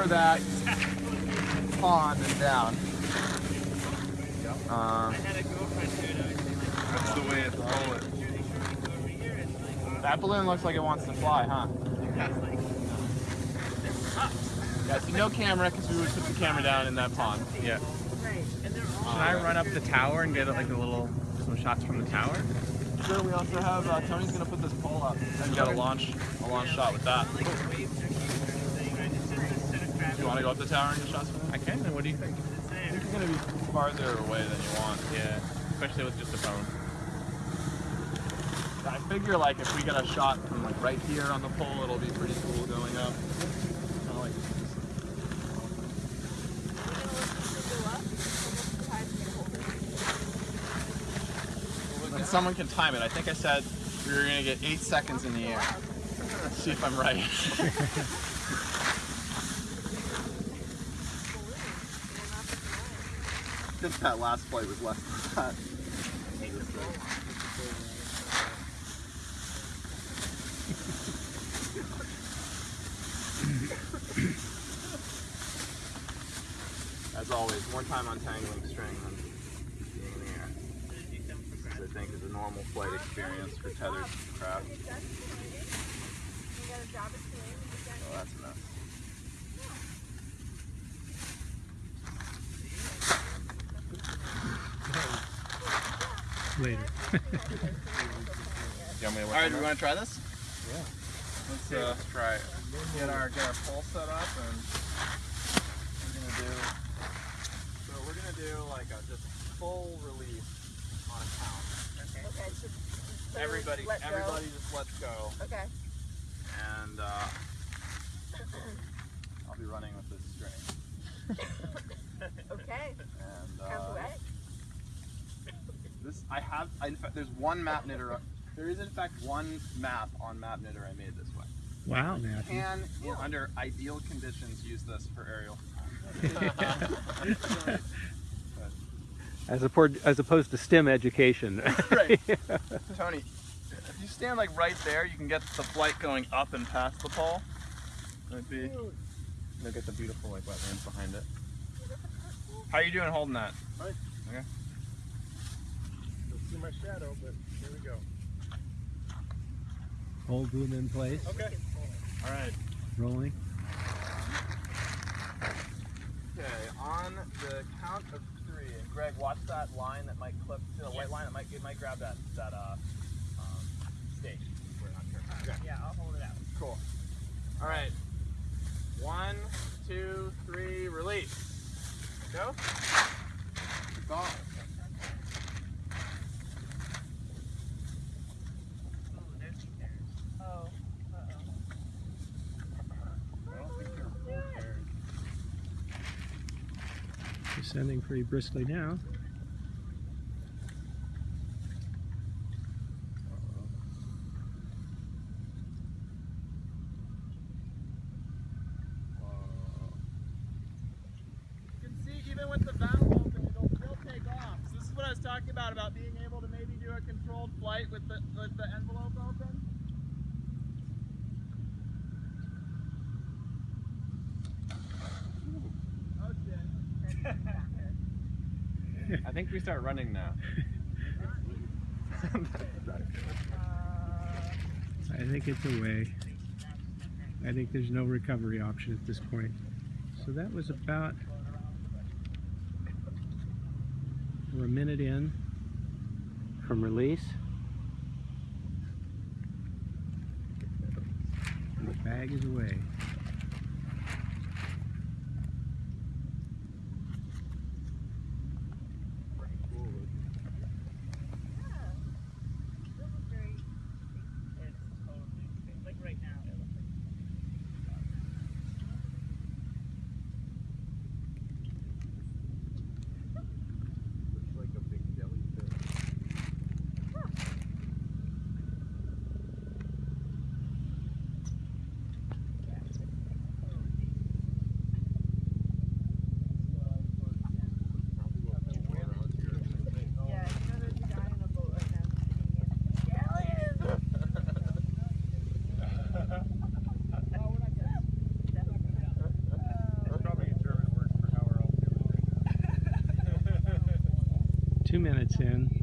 over that pond and down. Uh, That's the way it's rolling. that balloon looks like it wants to fly, huh? Yeah, see no camera because we would put the camera down in that pond. Yeah. Should I run up the tower and get like a little some shots from the tower? Sure, we also have, uh, Tony's gonna put this pole up and get a launch, a launch shot with that. Do you wanna go up the tower and get shots from it? I can. Then what do you think? I think you're gonna be farther away than you want. Yeah, especially with just a phone. I figure like if we get a shot from like right here on the pole, it'll be pretty cool going up. Kinda like And someone can time it. I think I said we were gonna get eight seconds in the air. Let's see if I'm right. think that last flight was less than that. As always, more time untangling string than being in I think is a normal flight experience for tethered craft. Oh, that's enough. Later. You want me to All right, do we want to try this? Yeah. Let's uh, try it. get our get our pole set up and we're gonna do. So we're gonna do like a just full release on a count. Okay, so, so Everybody, let go. everybody just lets go, Okay. and uh, I'll be running with this string. Okay. And uh, right. This I have. I, in fact, there's one MapKnitter. There is in fact one map on MapKnitter I made this way. Wow, Matthew. Can, in, under ideal conditions, use this for aerial. As, opposed, as opposed to STEM education. right. Tony, if you stand like right there, you can get the flight going up and past the pole. Might be. Look at the beautiful like wetlands behind it. How are you doing holding that? Don't see my shadow, but here we go. Hold boom in place, Okay. All right. rolling. Okay. On the count of three, and Greg, watch that line that might clip. See the white line? It might it might grab that that uh um, stake. Sure. Okay. Yeah, I'll hold it out. Cool. All right. One, two, three, release. Go. Go. Oh. Descending pretty briskly now. You can see even with the valve open, it'll still take off. So this is what I was talking about, about being able to maybe do a controlled flight with the, with the envelope open. I think we start running now. I think it's away. I think there's no recovery option at this point. So that was about we're a minute in. From release. and The bag is away. Two minutes in.